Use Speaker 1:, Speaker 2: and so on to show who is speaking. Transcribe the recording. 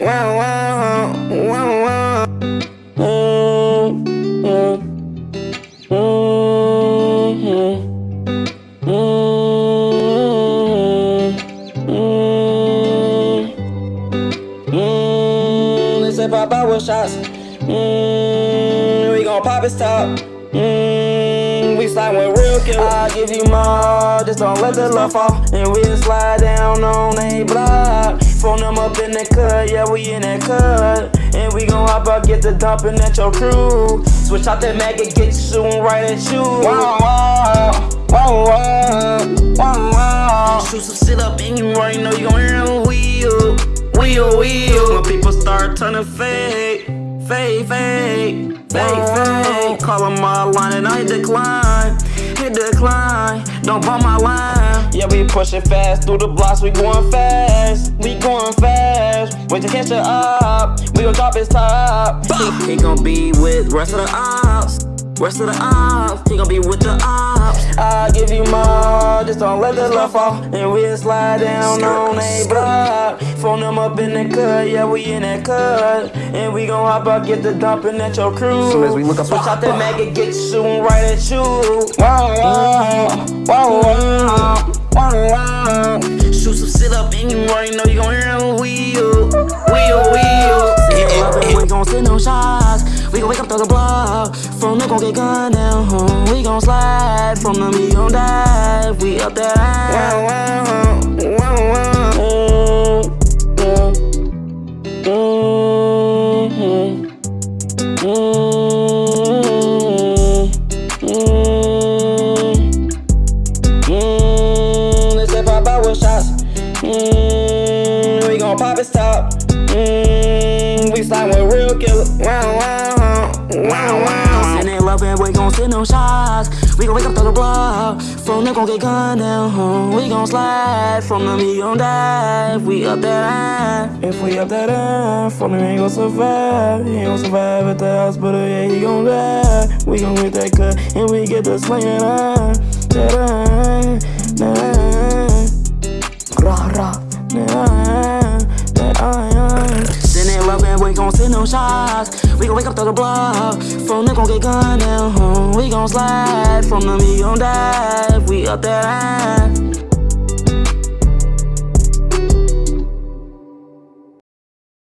Speaker 1: Wow, wow, wow, wow. They say pop out with shots. Mm, we gon' pop his top. Mm, we slide with real killer. I'll give you more, just don't let the love fall. And we'll slide down on a block. Phone them up in the cut, yeah, we in that cut. And we gon' hop out, get the dumping at your crew. Switch out that mag and get you shooting right at you. Wow, wow, wow, wow, wow, wow. Shoot some shit up and you already know you gon' hear a wheel, wheel, wheel. When people start turning fake, fake, fake, fake, fake. Call them my line and I decline, decline. Don't bump my line. Yeah, we pushing fast through the blocks, we going fast. We going fast. Wait to catch it up. We gon' drop his top. He, he gon' be with rest of the ops. Rest of the ops, he gon' be with the ops. I'll give you more, just don't let the love fall. And we'll slide down on a block. Phone them up in the cut, yeah, we in that cut. And we gon' hop out, get the dumping at your crew.
Speaker 2: Soon as we look up,
Speaker 1: Switch out that mag and get shooting right at you. Wow, wow, wow, wow, wow, wow. Shoot some shit up and you already know you gon' hear a wheel, wheel, wheel. Yeah, we gon' send no shots. We gon' wake up to the block. From the gon' get gunned down. Huh? We gon' slide. From the me gon' dive. We up that. Wow, wow, Mm, we gon' pop his top. Mm, we slide with real killer. Wow, wow, wow, wow. Send it love and we gon' send them shots. We gon' wake up to the block. From them gon' get gunned down. We gon' slide. From them he gon' dive. We up that line. If we up that line, from them he ain't gon' survive. He ain't gon' survive at the hospital. Yeah, he gon' die. We gon' get that cut and we get the slinging line. That line, that line. We gon' send them shots. We gon' wake up to the block. From them gon' get gunned down. We gon' slide. From them he gon' dive. We up that.